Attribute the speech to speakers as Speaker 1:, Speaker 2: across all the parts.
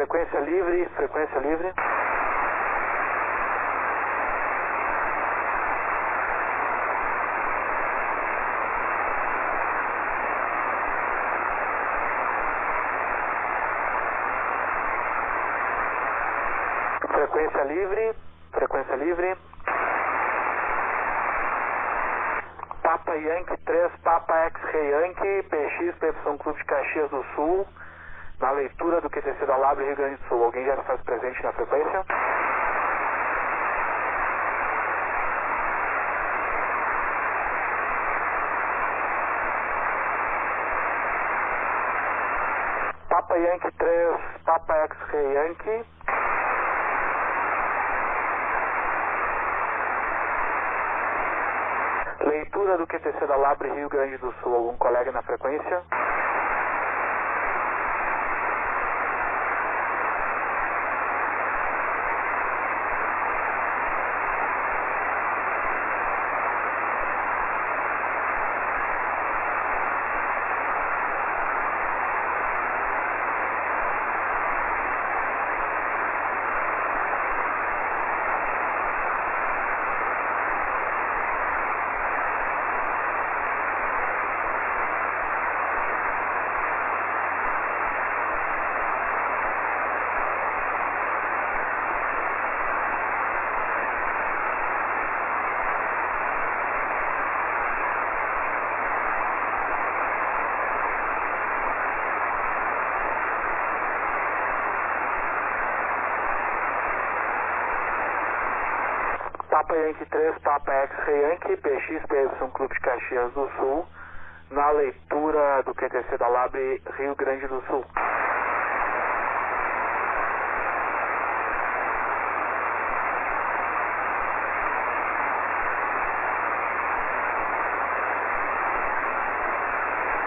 Speaker 1: Frequência livre, frequência livre. Frequência livre, frequência livre. Papa Yankee 3, Papa X-Ray Yankee, PX, PY Clube de Caxias do Sul, na leitura do QTC da Labre, Rio Grande do Sul. Alguém já faz presente na frequência? Papa Yankee 3, Papa X-Ray Yankee. Leitura do QTC da Labre, Rio Grande do Sul. Algum colega na frequência? Papa Yankee 3, Papa X-Ray Yankee, PX, PY Clube de Caxias do Sul, na leitura do QTC da Labre, Rio Grande do Sul.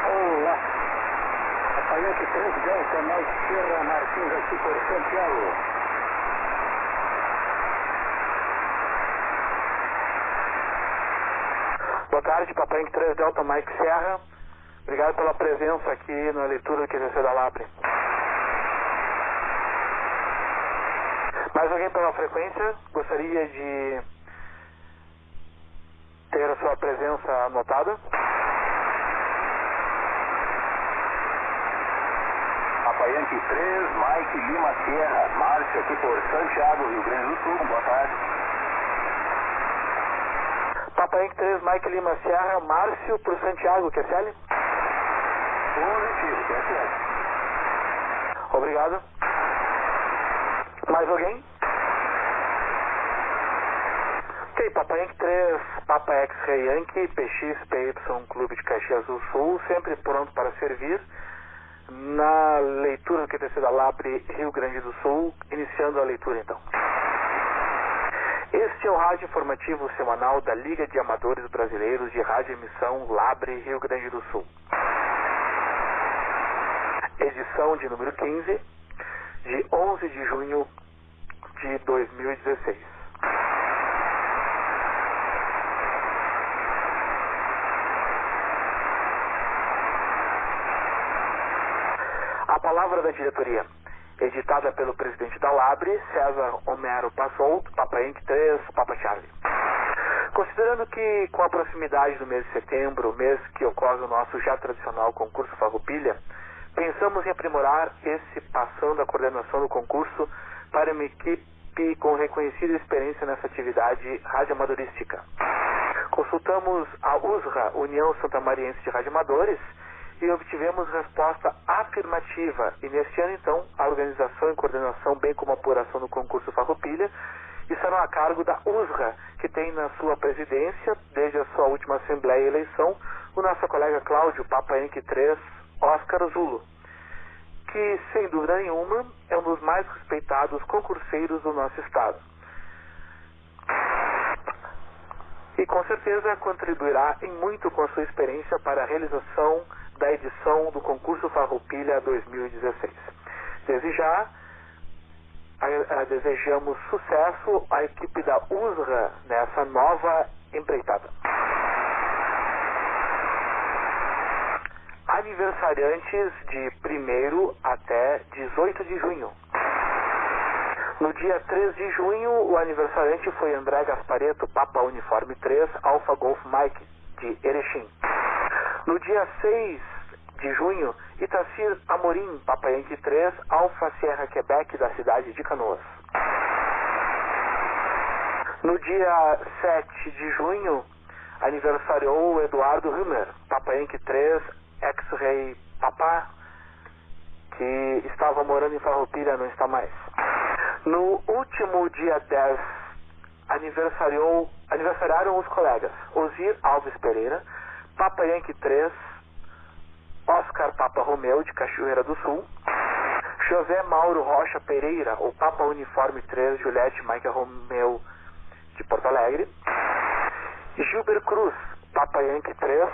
Speaker 2: Olá. Papa Yankee 3, Delta, Mike Sierra, Martins aqui por Santiago.
Speaker 1: Boa tarde, Papai Yankee 3 Delta Mike Serra. Obrigado pela presença aqui na leitura do QTC da Labre. Mais alguém pela frequência? Gostaria de ter a sua presença anotada?
Speaker 2: Papa Yankee 3, Mike Lima Sierra, Márcio aqui por Santiago, Rio Grande do Sul. Boa tarde.
Speaker 1: Yankee 3 Mike Lima Serra, Márcio pro Santiago, QSL?
Speaker 2: Positivo, QSL.
Speaker 1: Obrigado. Mais alguém? Ok, Papa Yankee 3, Papa X-Ray Yankee, PX, PY, Clube de Caxias do Sul, sempre pronto para servir. Na leitura do QTC da Labre, Rio Grande do Sul, iniciando a leitura então. Este é o rádio informativo semanal da Liga de Amadores Brasileiros de Rádio Emissão Labre, Rio Grande do Sul. Edição de número 15, de 11 de junho de 2016. A palavra da diretoria, editada pelo presidente da Labre, César Homero Passolt, Papa Yankee 3, Papa Charlie. Considerando que, com a proximidade do mês de setembro, mês que ocorre o nosso já tradicional concurso Farroupilha, pensamos em aprimorar esse passando a coordenação do concurso para uma equipe com reconhecida experiência nessa atividade radioamadorística. Consultamos a USRA, União Santamariense de Radioamadores, e obtivemos resposta afirmativa. E neste ano, então, a organização e coordenação, bem como a apuração do concurso Farroupilha, estarão a cargo da USRA, que tem na sua presidência, desde a sua última assembleia e eleição, o nosso colega Cláudio Papa Yankee 3, Oscar Zulo, que, sem dúvida nenhuma, é um dos mais respeitados concurseiros do nosso estado. E com certeza contribuirá em muito com a sua experiência para a realização da edição do concurso Farroupilha 2016. Desde já, desejamos sucesso à equipe da USRA nessa nova empreitada. Aniversariantes de 1 até 18 de junho. No dia 3 de junho, o aniversariante foi André Gaspareto, Papa Uniforme 3, Alfa Golf Mike, de Erechim. No dia 6 de junho, Itacir Amorim, Papa Yankee 3, Alfa Sierra Quebec, da cidade de Canoas. No dia 7 de junho, aniversariou Eduardo Hummer, Papa Yankee 3, ex-rei Papá, que estava morando em Farroupilha, não está mais. No último dia 10, aniversariou, aniversariaram os colegas Osir Alves Pereira, Papa Yankee 3, Oscar Papa Romeu, de Cachoeira do Sul, José Mauro Rocha Pereira, o Papa Uniforme 3, Juliette Michael Romeu, de Porto Alegre, Gilber Cruz, Papa Yankee 3,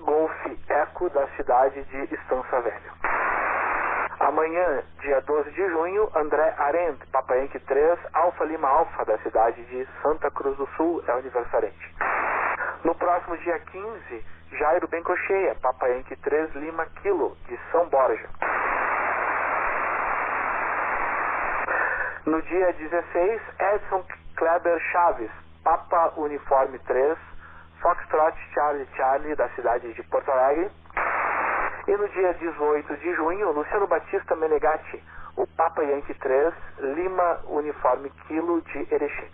Speaker 1: Golf Eco, da cidade de Estança Velha. Amanhã, dia 12 de junho, André Arendt, Papa Yankee 3, Alfa Lima Alfa, da cidade de Santa Cruz do Sul, é aniversariante. No próximo dia 15, Jairo Bencocheia, Papa Yankee 3, Lima Kilo, de São Borja. No dia 16, Edson Kleber Chaves, Papa Uniforme 3, Foxtrot Charlie Charlie, da cidade de Porto Alegre. E no dia 18 de junho, Luciano Batista Menegatti, o Papa Yankee 3, Lima Uniforme Kilo de Erechim.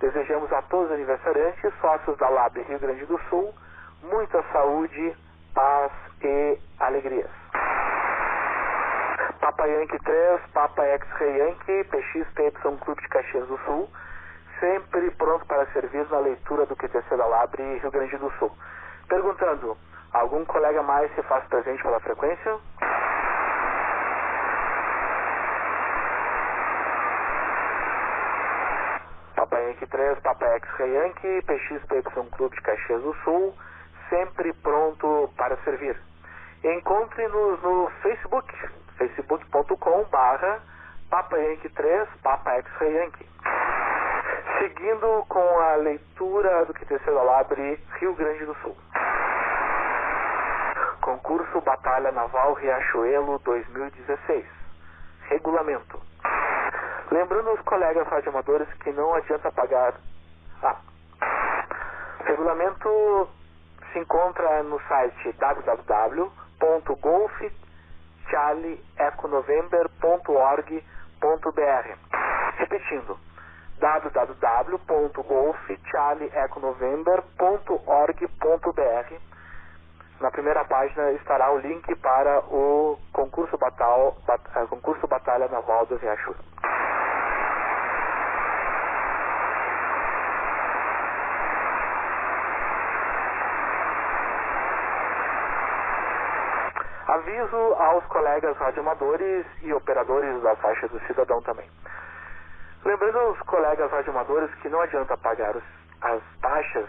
Speaker 1: Desejamos a todos os aniversariantes, sócios da Lab Rio Grande do Sul, muita saúde, paz e alegrias. Papa Yankee 3, Papa X-Ray Yankee, PXPY Clube de Caxias do Sul, sempre pronto para servir na leitura do QTC da Labre Rio Grande do Sul. Perguntando, algum colega mais se faz presente pela frequência? Papa Yankee 3, Papa X-Ray Yankee, PXPY Clube de Caxias do Sul, sempre pronto para servir. Encontre-nos no Facebook, facebook.com Papa Yankee 3, Papa X-Ray Yankee. Seguindo com a leitura do QTC da Labre, Rio Grande do Sul. Concurso Batalha Naval Riachuelo 2016. Regulamento. Lembrando os colegas radioamadores que não adianta pagar. Ah. Regulamento se encontra no site www.golfcharlieeconovember.org.br. Repetindo www.golfcharlieeconovember.org.br Na primeira página estará o link para o concurso, batal, bat, uh, concurso Batalha Naval do Riachuelo. Aviso aos colegas radioamadores e operadores da faixa do cidadão também. Lembrando aos colegas radioamadores que não adianta pagar os, as taxas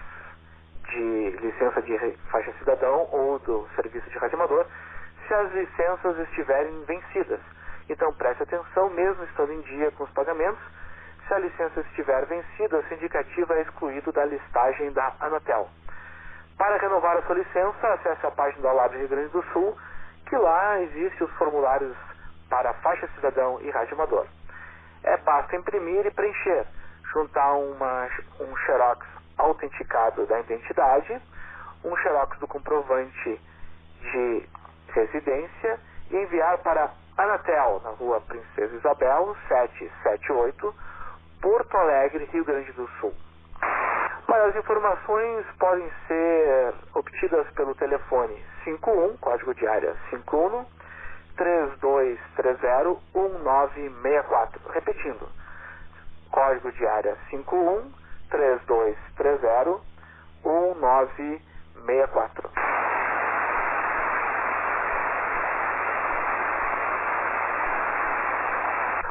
Speaker 1: de licença de faixa cidadão ou do serviço de radioamador se as licenças estiverem vencidas. Então preste atenção, mesmo estando em dia com os pagamentos, se a licença estiver vencida, o sindicativo é excluído da listagem da Anatel. Para renovar a sua licença, acesse a página da Lab Rio Grande do Sul, que lá existem os formulários para faixa cidadão e radioamador. É basta imprimir e preencher, juntar uma, um xerox autenticado da identidade, um xerox do comprovante de residência e enviar para Anatel, na rua Princesa Isabel, 778, Porto Alegre, Rio Grande do Sul. Maiores informações podem ser obtidas pelo telefone 51, código de área 51 3230-1964. Repetindo, código de área 51 3230 1964.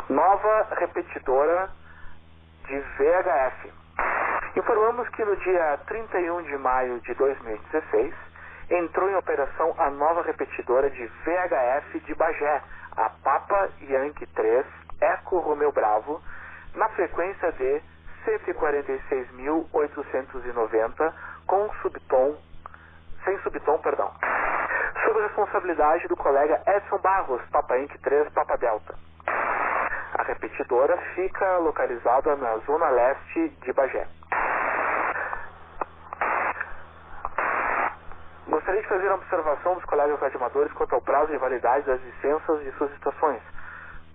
Speaker 1: Nova repetidora de VHF. Informamos que no dia 31 de maio de 2016 entrou em operação a nova repetidora de VHF de Bagé, a Papa Yankee 3 Eco Romeu Bravo, na frequência de 146.890 com subtom, sem subtom, perdão, sob responsabilidade do colega Edson Barros, Papa Yankee 3 Papa Delta. A repetidora fica localizada na zona leste de Bagé. Gostaria de fazer uma observação dos colegas radioamadores quanto ao prazo de validade das licenças de suas estações,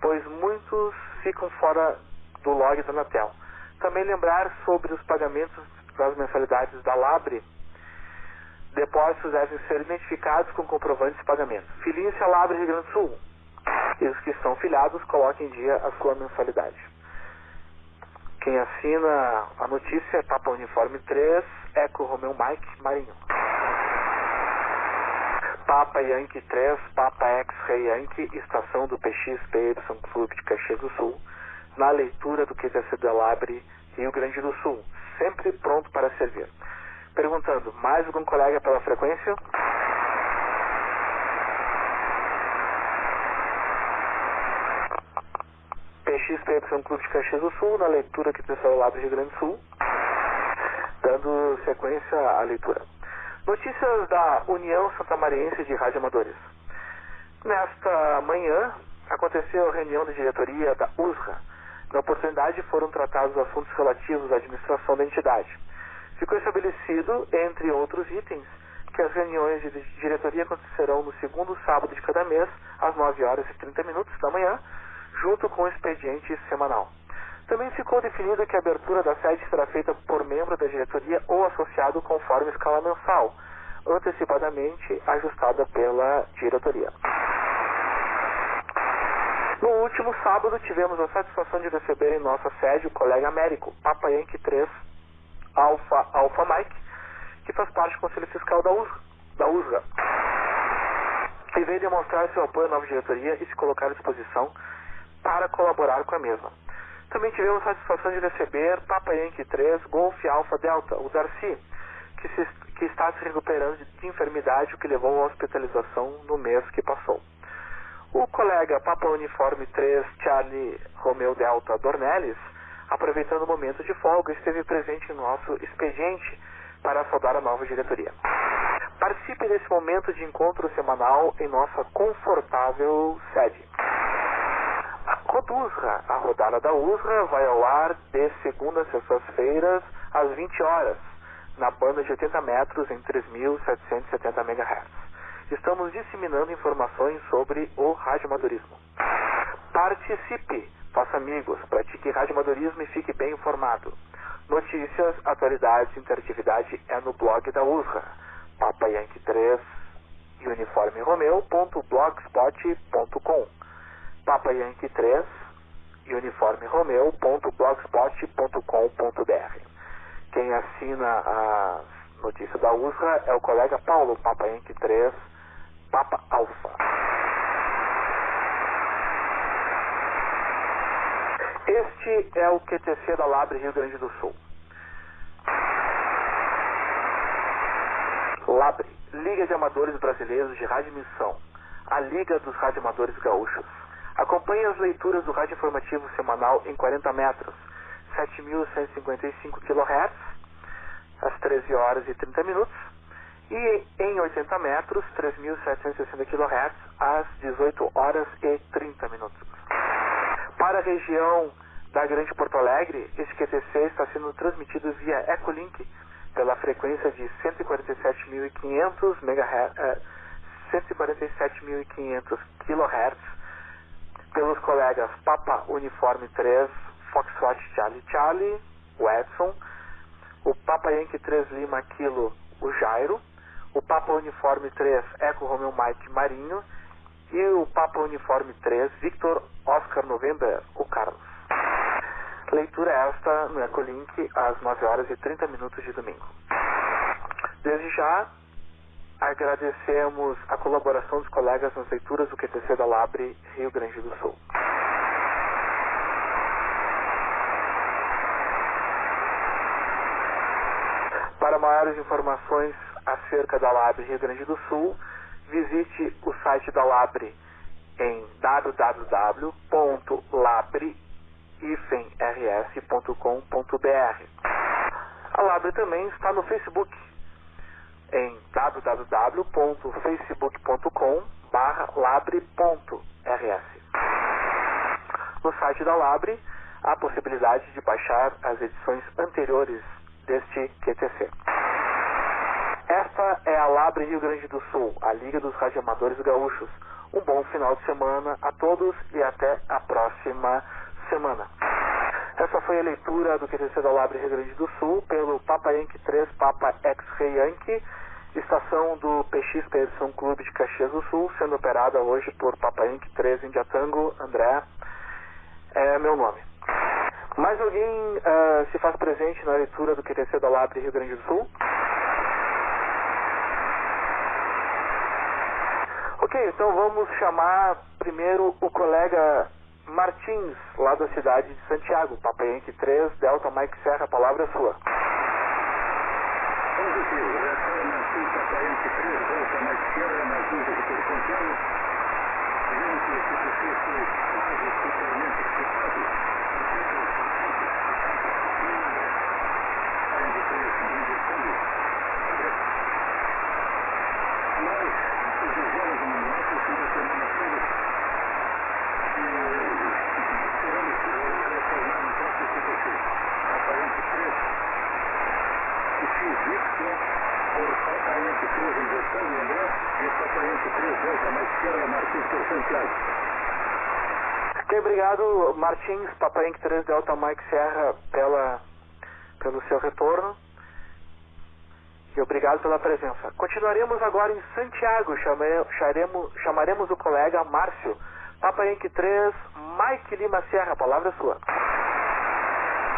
Speaker 1: pois muitos ficam fora do log da Anatel. Também lembrar sobre os pagamentos das mensalidades da Labre. Depósitos devem ser identificados com comprovantes de pagamento. Filie-se a Labre Rio Grande do Sul. E os que estão filiados, coloquem em dia a sua mensalidade. Quem assina a notícia é Papa Uniforme 3, Eco Romeu Mike Marinho. Papa Yankee 3, Papa X-Ray Yankee, estação do PXPY Clube de Caxias do Sul, na leitura do QTC da Labre, Rio Grande do Sul, sempre pronto para servir. Perguntando, mais algum colega pela frequência? PXPY Clube de Caxias do Sul, na leitura QTC da Labre, Rio Grande do Sul, dando sequência à leitura. Notícias da União Santamariense de Radioamadores. Nesta manhã, aconteceu a reunião de diretoria da USRA. Na oportunidade, foram tratados assuntos relativos à administração da entidade. Ficou estabelecido, entre outros itens, que as reuniões de diretoria acontecerão no segundo sábado de cada mês, às 9 horas e 30 minutos da manhã, junto com o expediente semanal. Também ficou definido que a abertura da sede será feita por membro da diretoria ou associado conforme escala mensal, antecipadamente ajustada pela diretoria. No último sábado, tivemos a satisfação de receber em nossa sede o colega Américo, Papa Yankee 3 Alpha, Alpha Mike, que faz parte do Conselho Fiscal da USRA, da e veio demonstrar seu apoio à nova diretoria e se colocar à disposição para colaborar com a mesma. Também tivemos a satisfação de receber Papa Yankee 3 Golf Alpha Delta, o Darcy, que, se, que está se recuperando de enfermidade, o que levou à hospitalização no mês que passou. O colega Papa Uniforme 3 Charlie Romeo Delta Dornelles, aproveitando o momento de folga, esteve presente em nosso expediente para saudar a nova diretoria. Participe desse momento de encontro semanal em nossa confortável sede. A rodada da USRA vai ao ar de segunda a sextas-feiras, às 20 horas, na banda de 80 metros em 3.770 MHz. Estamos disseminando informações sobre o radioamadorismo. Participe, faça amigos, pratique radioamadorismo e fique bem informado. Notícias, atualidades e interatividade é no blog da USRA, Papa Yankee 3 Uniforme Romeo.blogspot.com Papa Yankee 3 Uniforme Romeo.blogspot.com.br Quem assina a notícia da USRA é o colega Paulo, Papa Yankee 3 Papa Alpha. Este é o QTC da Labre Rio Grande do Sul. Labre, Liga de Amadores Brasileiros de Radioemissão, a Liga dos Radioamadores Gaúchos. Acompanhe as leituras do rádio informativo semanal em 40 metros, 7.155 kHz, às 13 horas e 30 minutos, e em 80 metros, 3.760 kHz, às 18 horas e 30 minutos. Para a região da Grande Porto Alegre, este QTC está sendo transmitido via Echolink pela frequência de 147.500 MHz, 147.500 kHz pelos colegas Papa Uniforme 3, Foxtrot Charlie Charlie, o Edson, o Papa Yankee 3 Lima Kilo, o Jairo, o Papa Uniforme 3 Eco Romeo Mike Marinho e o Papa Uniforme 3 Victor Oscar November, o Carlos. Leitura esta no Ecolink às 9 horas e 30 minutos de domingo. Desde já, agradecemos a colaboração dos colegas nas leituras do QTC da Labre, Rio Grande do Sul. Para maiores informações acerca da Labre Rio Grande do Sul, visite o site da Labre em www.labre-rs.com.br. A Labre também está no Facebook em www.facebook.com labre.rs. No site da Labre, há possibilidade de baixar as edições anteriores deste QTC. Esta é a Labre Rio Grande do Sul, a Liga dos Radioamadores Gaúchos. Um bom final de semana a todos e até a próxima semana. Essa foi a leitura do QTC da Labre Rio Grande do Sul pelo Papa Yankee 3 Papa X-Ray Yankee, estação do PX Expedição Clube de Caxias do Sul, sendo operada hoje por Papa Yankee 3 Indiatango, André, é meu nome. Mais alguém uh, se faz presente na leitura do QTC da Labre Rio Grande do Sul? Ok, então vamos chamar primeiro o colega Martins, lá da cidade de Santiago, Papa Yankee 3, Delta Mike Serra, a palavra é sua. Ok, obrigado Martins, Inc. 3 Delta Mike Serra pela, pelo seu retorno e obrigado pela presença. Continuaremos agora em Santiago, chame, charemos, chamaremos o colega Márcio, Inc. 3 Mike Lima Serra, palavra sua.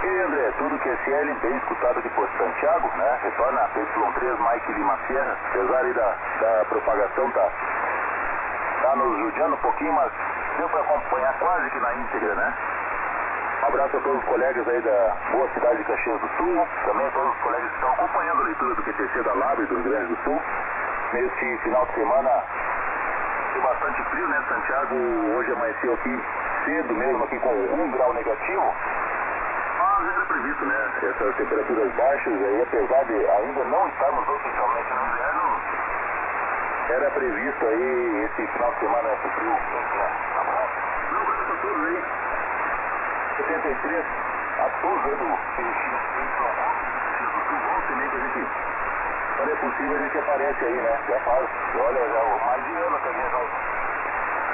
Speaker 2: E André, tudo que é CL bem escutado aqui por Santiago, né? Retorna a Y3 Mike Lima Serra, apesar da, da propagação tá, tá nos judiando um pouquinho, mas deu para acompanhar quase que na íntegra, né? Um abraço a todos os colegas aí da boa cidade de Caxias do Sul, também a todos os colegas que estão acompanhando a leitura do QTC da Lab do Rio Grande do Sul. Nesse final de semana, tem bastante frio, né? Santiago hoje amanheceu aqui cedo mesmo, aqui com um grau negativo. Mas era previsto, né? Essas temperaturas baixas aí, apesar de ainda não estarmos oficialmente no inverno, era previsto aí esse final de semana frio. Um abraço. Não, todos aí. 73, a aí do a gente, quando é possível, a gente aparece aí, né? Já faz, olha, já mais de ano que a gente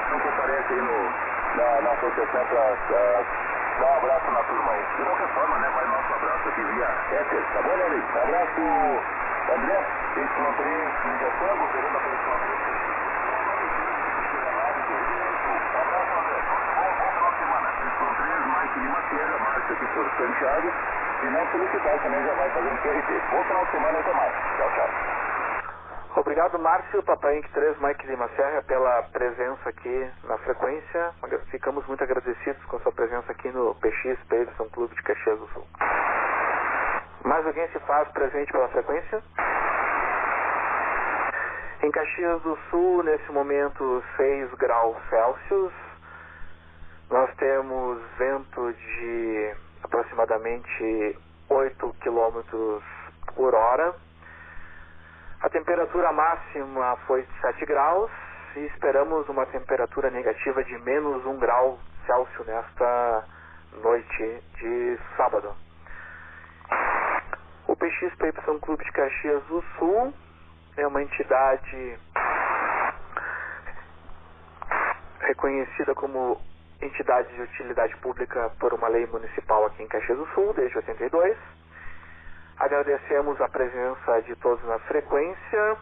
Speaker 2: não comparece aí no, na, na associação pra, dar um abraço na turma aí. De qualquer forma, né? Vai nosso abraço aqui via Éter, tá bom, Nelly? Abraço, André, Y3, ligação, governo da Lima Serra, Márcio aqui por Santiago. E não solicitar também já vai fazendo QRT. Bom final de semana até mais. Tchau, tchau.
Speaker 1: Obrigado, Márcio, Papai Inc. 3, Mike Lima Serra, pela presença aqui na frequência. Ficamos muito agradecidos com a sua presença aqui no PX Peterson Clube de Caxias do Sul. Mais alguém se faz presente pela frequência? Em Caxias do Sul, nesse momento, 6 graus Celsius. Nós temos vento de aproximadamente 8 km por hora. A temperatura máxima foi de 7 graus e esperamos uma temperatura negativa de menos 1 grau Celsius nesta noite de sábado. O PX Paypson Clube de Caxias do Sul é uma entidade reconhecida como entidade de utilidade pública por uma lei municipal aqui em Caxias do Sul, desde 82. Agradecemos a presença de todos na frequência.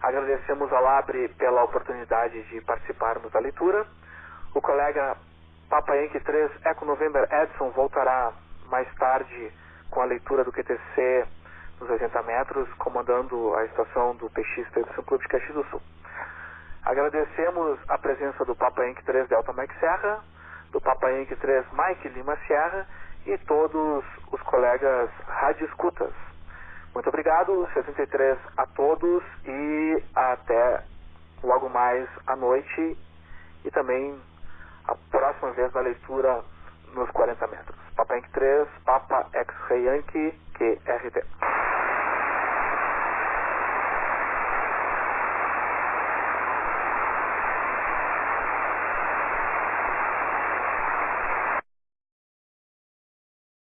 Speaker 1: Agradecemos a Labre pela oportunidade de participarmos da leitura. O colega Papa Yankee 3 Eco November Edson voltará mais tarde com a leitura do QTC nos 80 metros, comandando a estação do PX Pedro Clube de Caxias do Sul. Agradecemos a presença do Papa Inc. 3 Delta Mike Serra, do Papa Inc. 3 Mike Lima Serra e todos os colegas rádio escutas. Muito obrigado, 63 a todos e até logo mais à noite e também a próxima vez da leitura nos 40 metros. Papa Inc. 3, Papa X-Ray Yankee, QRT.